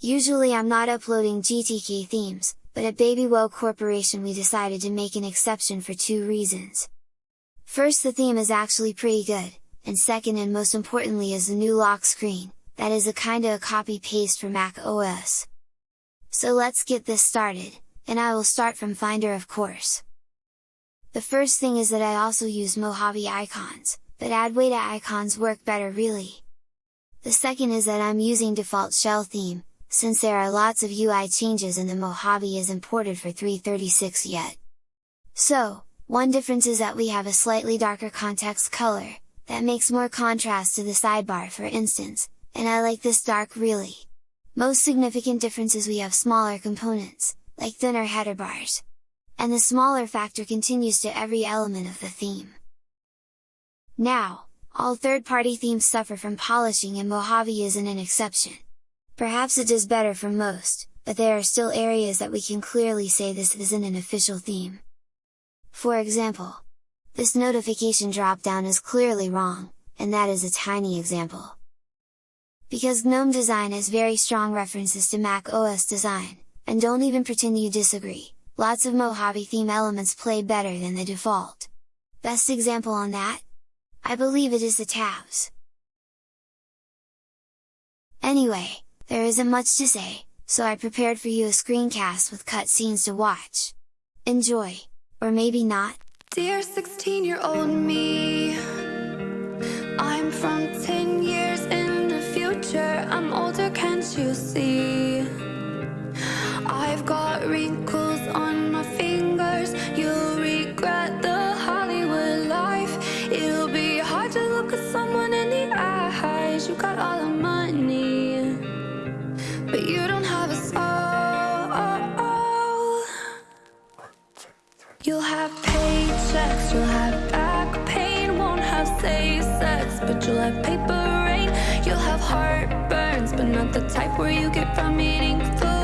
Usually I'm not uploading GTK themes, but at Babywell Corporation we decided to make an exception for two reasons. First the theme is actually pretty good, and second and most importantly is the new lock screen, that is a kinda a copy-paste for Mac OS. So let's get this started, and I will start from Finder of course. The first thing is that I also use Mojave icons, but Adwaita icons work better really. The second is that I'm using default shell theme, since there are lots of UI changes and the Mojave is imported for 336 yet. So, one difference is that we have a slightly darker context color, that makes more contrast to the sidebar for instance, and I like this dark really. Most significant difference is we have smaller components, like thinner header bars. And the smaller factor continues to every element of the theme. Now, all third-party themes suffer from polishing and Mojave isn't an exception. Perhaps it does better for most, but there are still areas that we can clearly say this isn't an official theme. For example, this notification dropdown is clearly wrong, and that is a tiny example. Because GNOME design has very strong references to Mac OS design, and don't even pretend you disagree, lots of Mojave theme elements play better than the default. Best example on that? I believe it is the tabs. Anyway, there isn't much to say, so I prepared for you a screencast with cutscenes to watch. Enjoy! Or maybe not? Dear 16 year old me I'm from 10 years in the future I'm older, can't you see? Won't sex, but you'll have paper rain. You'll have heartburns, but not the type where you get from eating foods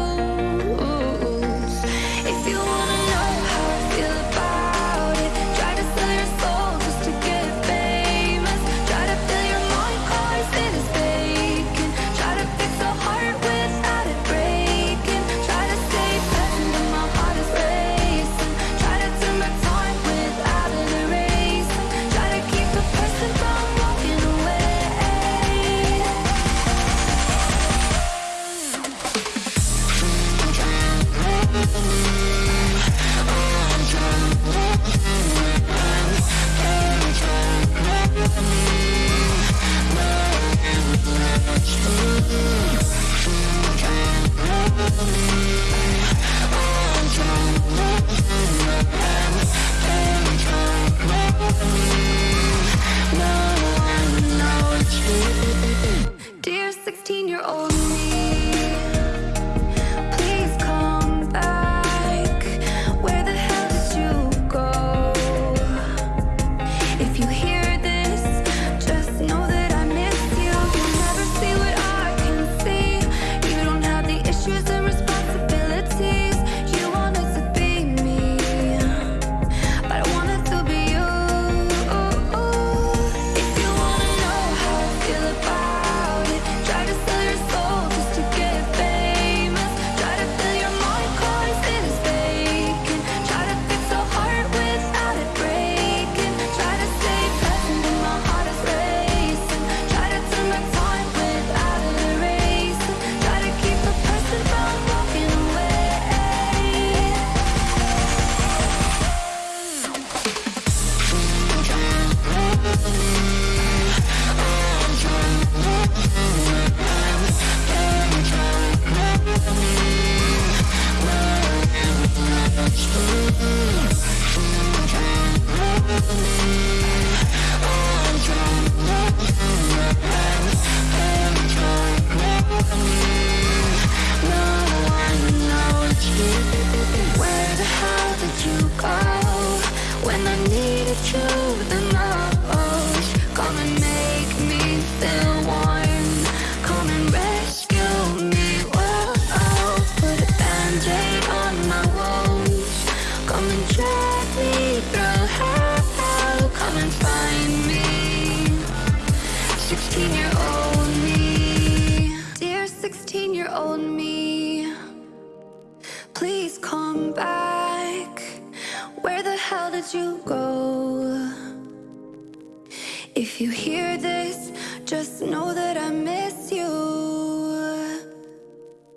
The? Come and make me feel warm. Come and rescue me. Put band-aid on my wounds. Come and drag me through hell. Come and find me. 16 year old me Dear 16 year old me Please come back. Where the hell did you go? If you hear this, just know that I miss you.